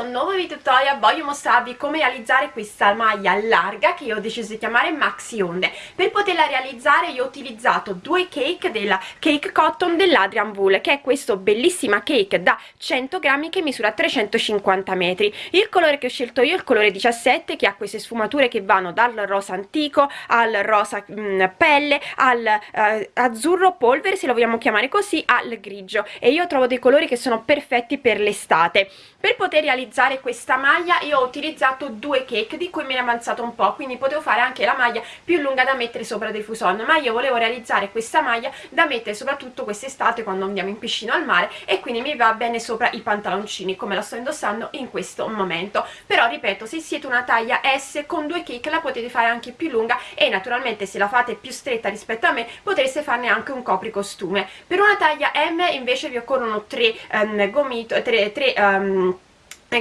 un nuovo video tutorial voglio mostrarvi come realizzare questa maglia larga che io ho deciso di chiamare maxi onde. Per poterla realizzare io ho utilizzato due cake della cake cotton dell'Adrian Wool che è questo bellissima cake da 100 grammi che misura 350 metri. Il colore che ho scelto io è il colore 17 che ha queste sfumature che vanno dal rosa antico al rosa mh, mm, pelle al eh, azzurro polvere se lo vogliamo chiamare così al grigio. E io trovo dei colori che sono perfetti per l'estate. Per poter realizzare questa maglia io ho utilizzato due cake di cui mi è avanzato un po' quindi potevo fare anche la maglia più lunga da mettere sopra dei fuson ma io volevo realizzare questa maglia da mettere soprattutto quest'estate quando andiamo in piscina al mare e quindi mi va bene sopra i pantaloncini come la sto indossando in questo momento. Però ripeto se siete una taglia S con due cake la potete fare anche più lunga e naturalmente se la fate più stretta rispetto a me potreste farne anche un copricostume. Per una taglia M invece vi occorrono tre um, gomito tre, tre um,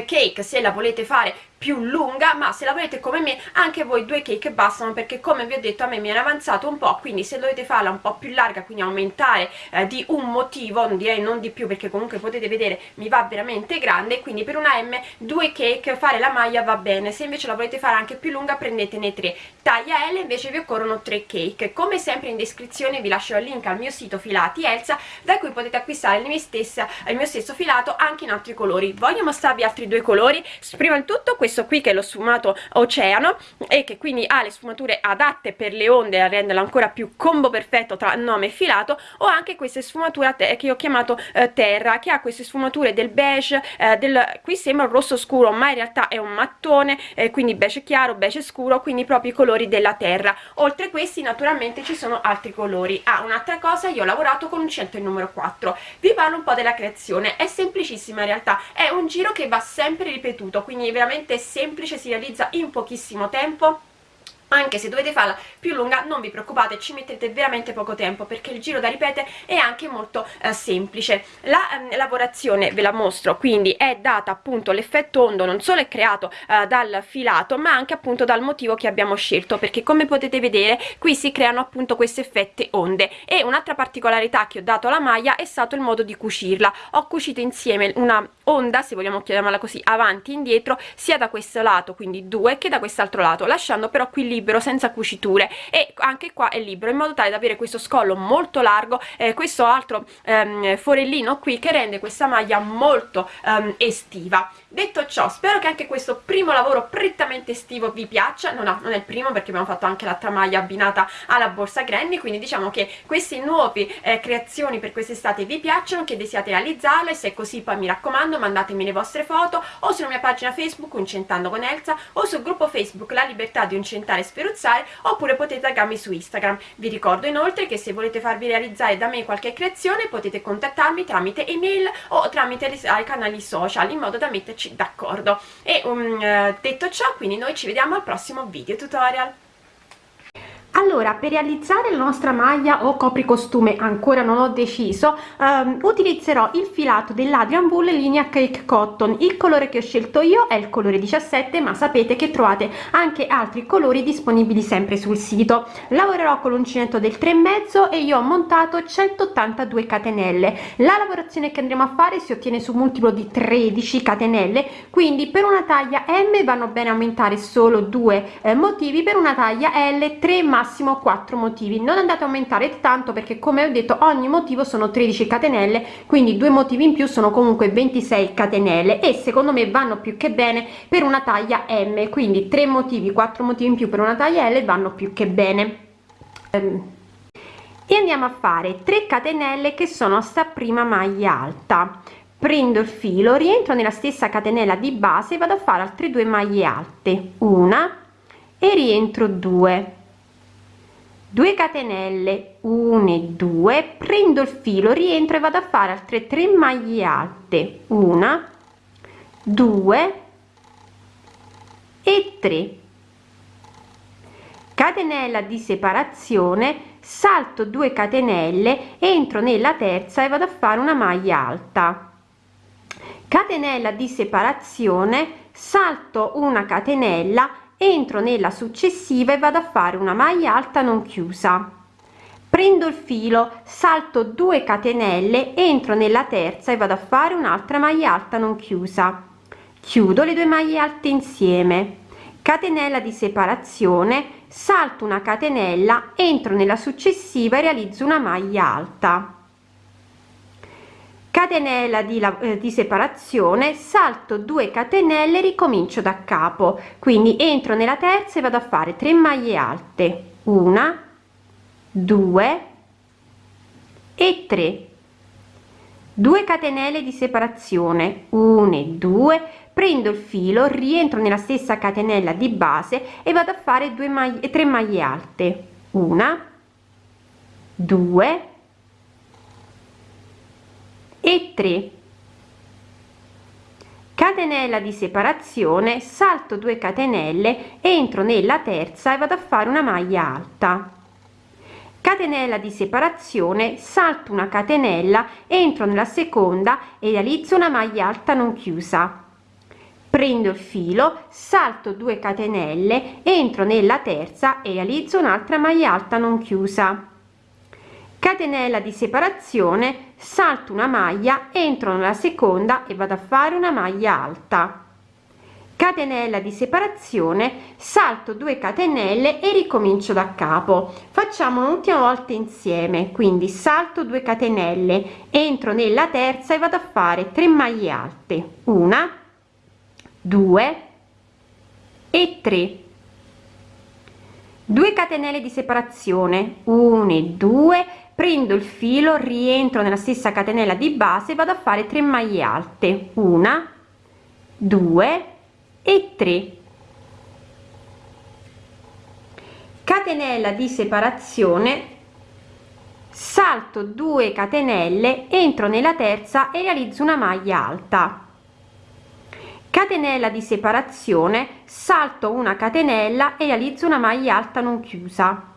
cake se la volete fare più lunga ma se la volete come me anche voi due cake bastano perché come vi ho detto a me mi era avanzato un po' quindi se dovete farla un po' più larga quindi aumentare eh, di un motivo direi non di più perché comunque potete vedere mi va veramente grande quindi per una M due cake fare la maglia va bene se invece la volete fare anche più lunga prendetene tre. Taglia L invece vi occorrono tre cake. Come sempre in descrizione vi lascio il link al mio sito filati Elsa da cui potete acquistare il mio, stessa, il mio stesso filato anche in altri colori. Voglio mostrarvi altri due colori? Prima di tutto questo questo qui che è lo sfumato oceano e che quindi ha le sfumature adatte per le onde a renderlo ancora più combo perfetto tra nome e filato o anche queste sfumature che ho chiamato eh, terra che ha queste sfumature del beige eh, del, qui sembra un rosso scuro ma in realtà è un mattone eh, quindi beige chiaro beige scuro quindi proprio i colori della terra. Oltre a questi naturalmente ci sono altri colori. Ah un'altra cosa io ho lavorato con un centro il numero 4 vi parlo un po' della creazione. È semplicissima in realtà. È un giro che va sempre ripetuto quindi veramente semplice si realizza in pochissimo tempo. Anche se dovete farla più lunga non vi preoccupate ci mettete veramente poco tempo perché il giro da ripetere è anche molto eh, semplice. La eh, lavorazione ve la mostro quindi è data appunto l'effetto ondo non solo è creato eh, dal filato ma anche appunto dal motivo che abbiamo scelto perché come potete vedere qui si creano appunto queste effette onde. E un'altra particolarità che ho dato alla maglia è stato il modo di cucirla. Ho cucito insieme una onda se vogliamo chiamarla così avanti e indietro sia da questo lato quindi due che da quest'altro lato lasciando però qui libero senza cuciture. E anche qua è libero in modo tale da avere questo scollo molto largo eh, questo altro ehm, forellino qui che rende questa maglia molto ehm, estiva detto ciò spero che anche questo primo lavoro prettamente estivo vi piaccia no, no non è il primo perché abbiamo fatto anche l'altra maglia abbinata alla borsa granny quindi diciamo che queste nuove eh, creazioni per quest'estate vi piacciono che desiate realizzarle se è così poi mi raccomando mandatemi le vostre foto o sulla mia pagina facebook Uncentando con Elsa o sul gruppo facebook La Libertà di Uncentare e Sferuzzare oppure potete taggarmi su Instagram. Vi ricordo inoltre che se volete farvi realizzare da me qualche creazione potete contattarmi tramite email o tramite i canali social in modo da metterci d'accordo. E um, detto ciò quindi noi ci vediamo al prossimo video tutorial allora per realizzare la nostra maglia o copricostume ancora non ho deciso um, utilizzerò il filato dell'Adrian Wool linea Cake Cotton. Il colore che ho scelto io è il colore 17 ma sapete che trovate anche altri colori disponibili sempre sul sito. Lavorerò con l'uncinetto del 3,5 e io ho montato 182 catenelle. La lavorazione che andremo a fare si ottiene su multiplo di 13 catenelle quindi per una taglia M vanno bene aumentare solo due eh, motivi per una taglia L 3 ma massimo 4 motivi. Non andate a aumentare tanto perché come ho detto ogni motivo sono 13 catenelle quindi due motivi in più sono comunque 26 catenelle e secondo me vanno più che bene per una taglia m. Quindi 3 motivi 4 motivi in più per una taglia l vanno più che bene. Ehm, e andiamo a fare 3 catenelle che sono sta prima maglia alta. Prendo il filo rientro nella stessa catenella di base vado a fare altre due maglie alte. Una e rientro 2 2 catenelle 1 e 2 prendo il filo rientro e vado a fare altre 3 maglie alte. 1 2 e 3 catenella di separazione salto 2 catenelle entro nella terza e vado a fare una maglia alta. Catenella di separazione salto una catenella entro nella successiva e vado a fare una maglia alta non chiusa. Prendo il filo salto 2 catenelle entro nella terza e vado a fare un'altra maglia alta non chiusa. Chiudo le due maglie alte insieme. Catenella di separazione salto una catenella entro nella successiva e realizzo una maglia alta catenella di, eh, di separazione salto 2 catenelle ricomincio da capo. Quindi entro nella terza e vado a fare 3 maglie alte. Una 2 e 3 2 catenelle di separazione. 1 e 2 prendo il filo rientro nella stessa catenella di base e vado a fare 2 maglie 3 maglie alte. Una 2 e 3 catenella di separazione salto 2 catenelle entro nella terza e vado a fare una maglia alta. Catenella di separazione salto una catenella entro nella seconda e realizzo una maglia alta non chiusa. Prendo il filo salto 2 catenelle entro nella terza e realizzo un'altra maglia alta non chiusa. Catenella di separazione salto una maglia entro nella seconda e vado a fare una maglia alta. Catenella di separazione salto 2 catenelle e ricomincio da capo. Facciamo un'ultima volta insieme quindi salto 2 catenelle entro nella terza e vado a fare 3 maglie alte. Una 2 e 3 2 catenelle di separazione 1 e 2 prendo il filo rientro nella stessa catenella di base vado a fare 3 maglie alte. Una 2 e 3 catenella di separazione salto 2 catenelle entro nella terza e realizzo una maglia alta. Catenella di separazione salto una catenella e realizzo una maglia alta non chiusa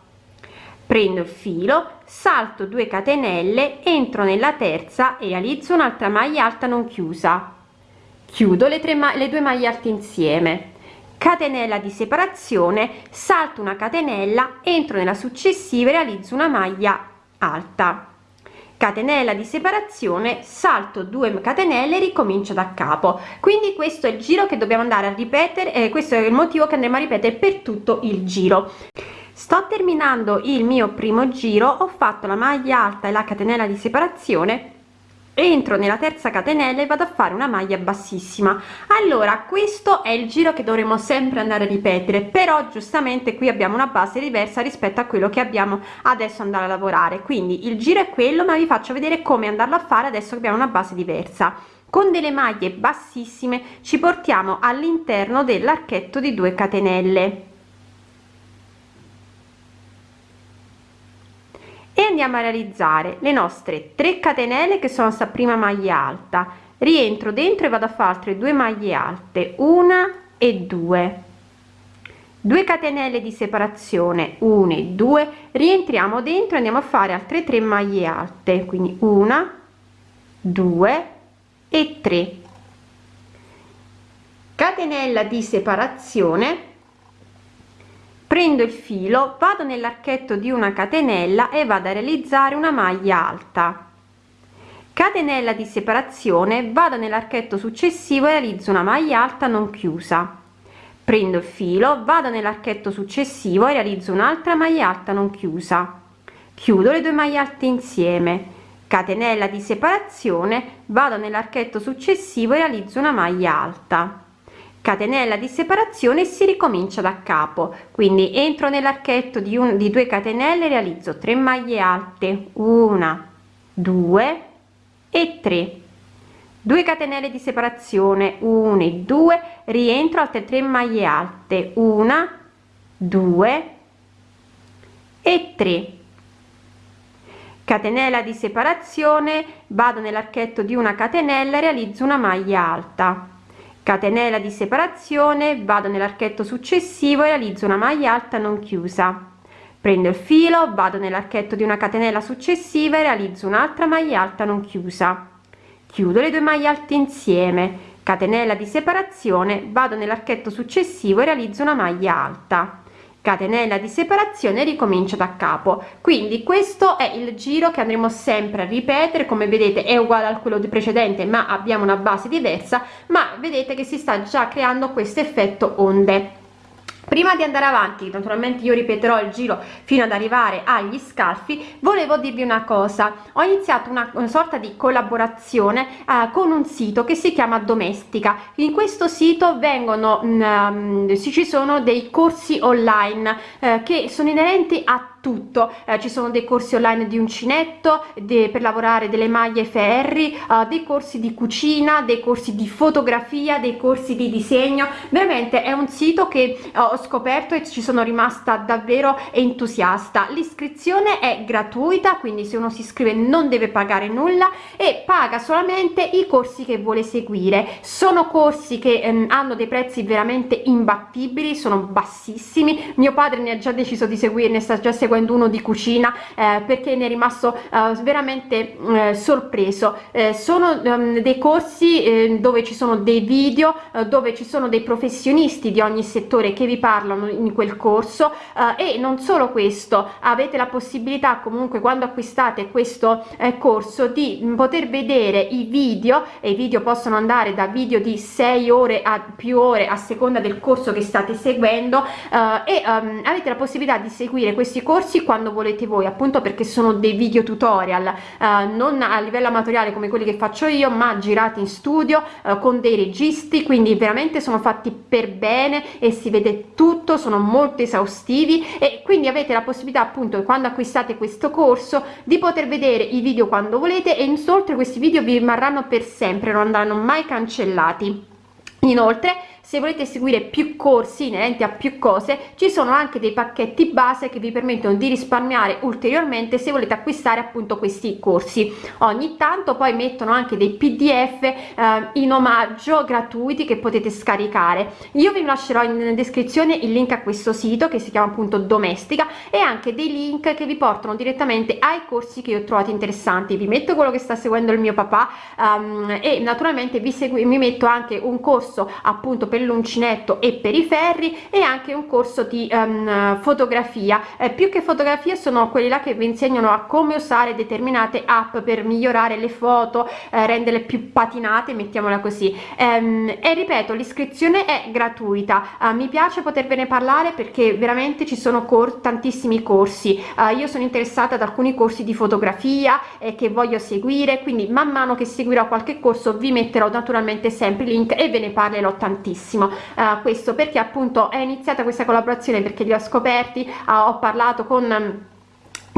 prendo il filo salto 2 catenelle entro nella terza e realizzo un'altra maglia alta non chiusa. Chiudo le, tre le due maglie alte insieme. Catenella di separazione salto una catenella entro nella successiva e realizzo una maglia alta. Catenella di separazione salto 2 catenelle ricomincio da capo. Quindi questo è il giro che dobbiamo andare a ripetere eh, questo è il motivo che andremo a ripetere per tutto il giro sto terminando il mio primo giro ho fatto la maglia alta e la catenella di separazione entro nella terza catenella e vado a fare una maglia bassissima. Allora questo è il giro che dovremo sempre andare a ripetere però giustamente qui abbiamo una base diversa rispetto a quello che abbiamo adesso andare a lavorare. Quindi il giro è quello ma vi faccio vedere come andarlo a fare adesso che abbiamo una base diversa. Con delle maglie bassissime ci portiamo all'interno dell'archetto di 2 catenelle andiamo a realizzare le nostre 3 catenelle che sono sta prima maglia alta. Rientro dentro e vado a fare altre due maglie alte una e due. 2 catenelle di separazione 1 e 2 rientriamo dentro andiamo a fare altre 3 maglie alte quindi una 2 e 3 catenella di separazione prendo il filo vado nell'archetto di una catenella e vado a realizzare una maglia alta. Catenella di separazione vado nell'archetto successivo e realizzo una maglia alta non chiusa. Prendo il filo vado nell'archetto successivo e realizzo un'altra maglia alta non chiusa. Chiudo le due maglie alte insieme. Catenella di separazione vado nell'archetto successivo e realizzo una maglia alta catenella di separazione si ricomincia da capo. Quindi entro nell'archetto di un di 2 catenelle realizzo 3 maglie alte. Una 2 e 3 2 catenelle di separazione 1 e 2 rientro altre 3 maglie alte. Una 2 e 3 catenella di separazione vado nell'archetto di una catenella realizzo una maglia alta catenella di separazione vado nell'archetto successivo e realizzo una maglia alta non chiusa. Prendo il filo vado nell'archetto di una catenella successiva e realizzo un'altra maglia alta non chiusa. Chiudo le due maglie alte insieme. Catenella di separazione vado nell'archetto successivo e realizzo una maglia alta catenella di separazione ricomincio da capo. Quindi questo è il giro che andremo sempre a ripetere. Come vedete è uguale a quello di precedente ma abbiamo una base diversa. Ma vedete che si sta già creando questo effetto onde prima di andare avanti naturalmente io ripeterò il giro fino ad arrivare agli scalfi volevo dirvi una cosa. Ho iniziato una, una sorta di collaborazione uh, con un sito che si chiama domestica. In questo sito vengono um, ci sono dei corsi online uh, che sono inerenti a tutto. Eh, ci sono dei corsi online di uncinetto de, per lavorare delle maglie ferri uh, dei corsi di cucina dei corsi di fotografia dei corsi di disegno. Veramente è un sito che uh, ho scoperto e ci sono rimasta davvero entusiasta. L'iscrizione è gratuita quindi se uno si iscrive non deve pagare nulla e paga solamente i corsi che vuole seguire. Sono corsi che ehm, hanno dei prezzi veramente imbattibili sono bassissimi. Mio padre ne ha già deciso di seguirne sta già seguendo seguendo uno di cucina eh, perché ne è rimasto eh, veramente eh, sorpreso. Eh, sono um, dei corsi eh, dove ci sono dei video eh, dove ci sono dei professionisti di ogni settore che vi parlano in quel corso. E non solo questo avete la possibilità comunque quando acquistate questo corso di poter vedere i video e i video possono andare da video di 6 ore a più ore a seconda del corso che state seguendo e um, avete la possibilità di seguire questi corsi corsi quando volete voi appunto perché sono dei video tutorial eh, non a livello amatoriale come quelli che faccio io ma girati in studio eh, con dei registi quindi veramente sono fatti per bene e si vede tutto sono molto esaustivi e quindi avete la possibilità appunto quando acquistate questo corso di poter vedere i video quando volete e inoltre questi video vi rimarranno per sempre non andranno mai cancellati. Inoltre se volete seguire più corsi inerenti a più cose ci sono anche dei pacchetti base che vi permettono di risparmiare ulteriormente se volete acquistare appunto questi corsi. Ogni tanto poi mettono anche dei pdf eh, in omaggio gratuiti che potete scaricare. Io vi lascerò in descrizione il link a questo sito che si chiama appunto domestica e anche dei link che vi portano direttamente ai corsi che ho trovato interessanti. Vi metto quello che sta seguendo il mio papà um, e naturalmente vi segui mi metto anche un corso appunto per l'uncinetto e per i ferri e anche un corso di um, fotografia. Eh, più che fotografia sono quelli là che vi insegnano a come usare determinate app per migliorare le foto eh, renderle più patinate mettiamola così. Ehm, e ripeto l'iscrizione è gratuita. Uh, mi piace potervene parlare perché veramente ci sono cor tantissimi corsi. Uh, io sono interessata ad alcuni corsi di fotografia eh, che voglio seguire quindi man mano che seguirò qualche corso vi metterò naturalmente sempre link e ve ne parlerò tantissimo tantissimo uh, questo perché appunto è iniziata questa collaborazione perché li ho scoperti uh, ho parlato con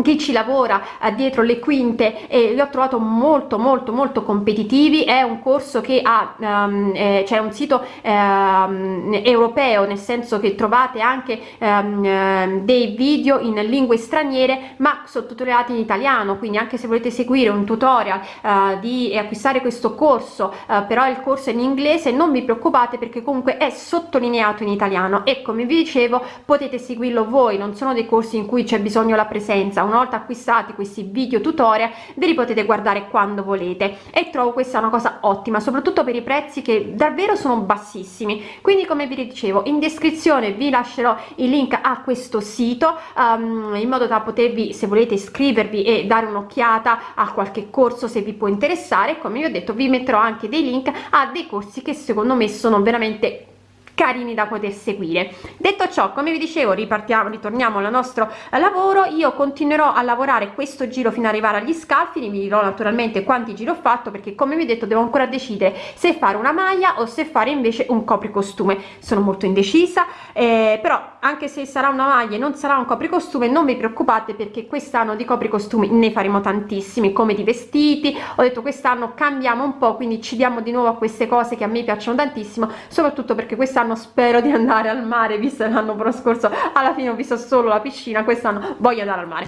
chi ci lavora uh, dietro le quinte e li ho trovato molto molto molto competitivi. È un corso che ha um, eh, c'è un sito um, europeo nel senso che trovate anche um, dei video in lingue straniere ma sottotitolati in italiano. Quindi anche se volete seguire un tutorial uh, di acquistare questo corso uh, però il corso è in inglese non vi preoccupate perché comunque è sottolineato in italiano. E come vi dicevo potete seguirlo voi. Non sono dei corsi in cui c'è bisogno la presenza una volta acquistati questi video tutorial ve li potete guardare quando volete. E trovo questa una cosa ottima soprattutto per i prezzi che davvero sono bassissimi. Quindi come vi dicevo in descrizione vi lascerò il link a questo sito um, in modo da potervi se volete iscrivervi e dare un'occhiata a qualche corso se vi può interessare. Come vi ho detto vi metterò anche dei link a dei corsi che secondo me sono veramente carini da poter seguire. Detto ciò come vi dicevo ripartiamo ritorniamo al nostro lavoro. Io continuerò a lavorare questo giro fino ad arrivare agli scalfi vi dirò naturalmente quanti giri ho fatto perché come vi ho detto devo ancora decidere se fare una maglia o se fare invece un copricostume. Sono molto indecisa eh, però anche se sarà una maglia e non sarà un copricostume non vi preoccupate perché quest'anno di copricostumi ne faremo tantissimi come di vestiti. Ho detto quest'anno cambiamo un po quindi ci diamo di nuovo a queste cose che a me piacciono tantissimo soprattutto perché quest'anno spero di andare al mare visto l'anno scorso alla fine ho visto solo la piscina quest'anno voglio andare al mare.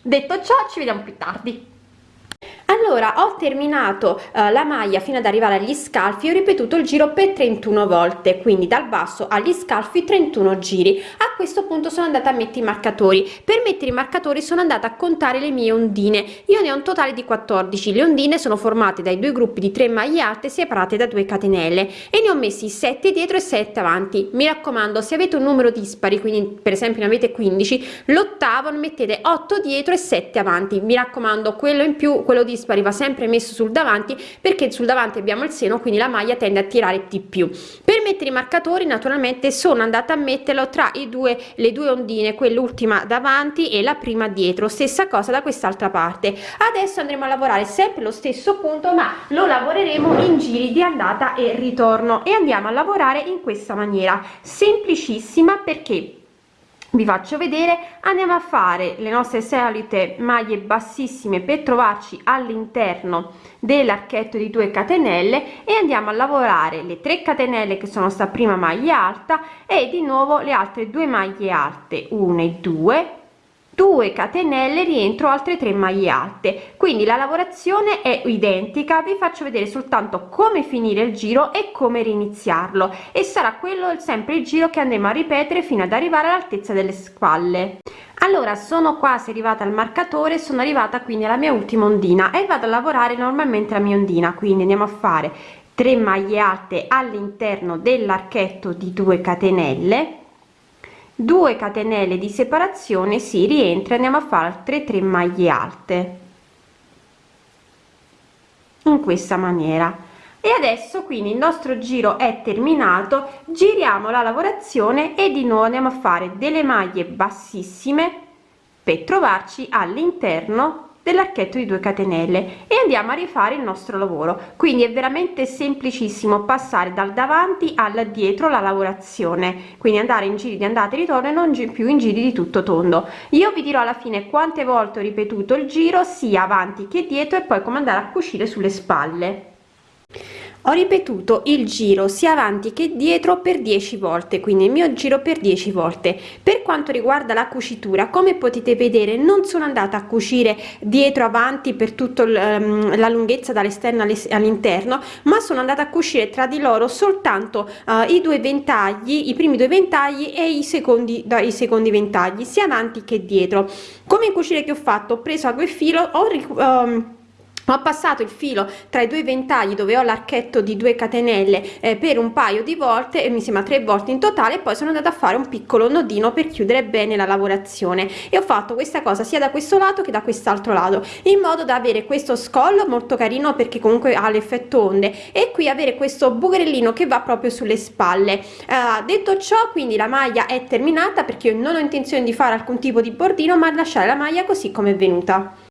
Detto ciò ci vediamo più tardi allora ho terminato uh, la maglia fino ad arrivare agli scalfi ho ripetuto il giro per 31 volte quindi dal basso agli scalfi 31 giri. A questo punto sono andata a mettere i marcatori. Per mettere i marcatori sono andata a contare le mie ondine. Io ne ho un totale di 14 le ondine sono formate dai due gruppi di 3 maglie alte separate da 2 catenelle e ne ho messi 7 dietro e 7 avanti. Mi raccomando se avete un numero dispari quindi per esempio ne avete 15 l'ottavo mettete 8 dietro e 7 avanti. Mi raccomando quello in più quello dispari va sempre messo sul davanti perché sul davanti abbiamo il seno quindi la maglia tende a tirare di più. Per mettere i marcatori naturalmente sono andata a metterlo tra i due le due ondine quell'ultima davanti e la prima dietro. Stessa cosa da quest'altra parte. Adesso andremo a lavorare sempre lo stesso punto ma lo lavoreremo in giri di andata e ritorno. E andiamo a lavorare in questa maniera. Semplicissima perché vi faccio vedere andiamo a fare le nostre solite maglie bassissime per trovarci all'interno dell'archetto di 2 catenelle e andiamo a lavorare le 3 catenelle che sono sta prima maglia alta e di nuovo le altre due maglie alte 1 e 2 2 catenelle rientro altre 3 maglie alte. Quindi la lavorazione è identica. Vi faccio vedere soltanto come finire il giro e come riniziarlo. E sarà quello sempre il giro che andremo a ripetere fino ad arrivare all'altezza delle spalle allora sono quasi arrivata al marcatore sono arrivata quindi alla mia ultima ondina e vado a lavorare normalmente la mia ondina. Quindi andiamo a fare 3 maglie alte all'interno dell'archetto di 2 catenelle 2 catenelle di separazione si rientra andiamo a fare altre 3 maglie alte. In questa maniera. E adesso quindi il nostro giro è terminato giriamo la lavorazione e di nuovo andiamo a fare delle maglie bassissime per trovarci all'interno dell'archetto di 2 catenelle e andiamo a rifare il nostro lavoro. Quindi è veramente semplicissimo passare dal davanti al dietro la lavorazione. Quindi andare in giri di andata e ritorno e non più in giri di tutto tondo. Io vi dirò alla fine quante volte ho ripetuto il giro sia avanti che dietro e poi come andare a cucire sulle spalle ho ripetuto il giro sia avanti che dietro per 10 volte quindi il mio giro per 10 volte. Per quanto riguarda la cucitura come potete vedere non sono andata a cucire dietro avanti per tutto um, la lunghezza dall'esterno all'interno ma sono andata a cucire tra di loro soltanto uh, i due ventagli i primi due ventagli e i secondi dai secondi ventagli sia avanti che dietro. Come cucire che ho fatto? Ho preso a due filo ho um, ho passato il filo tra i due ventagli dove ho l'archetto di 2 catenelle eh, per un paio di volte e mi sembra tre volte in totale e poi sono andata a fare un piccolo nodino per chiudere bene la lavorazione. E ho fatto questa cosa sia da questo lato che da quest'altro lato in modo da avere questo scollo molto carino perché comunque ha l'effetto onde e qui avere questo bucherellino che va proprio sulle spalle. Eh, detto ciò quindi la maglia è terminata perché io non ho intenzione di fare alcun tipo di bordino ma lasciare la maglia così come è venuta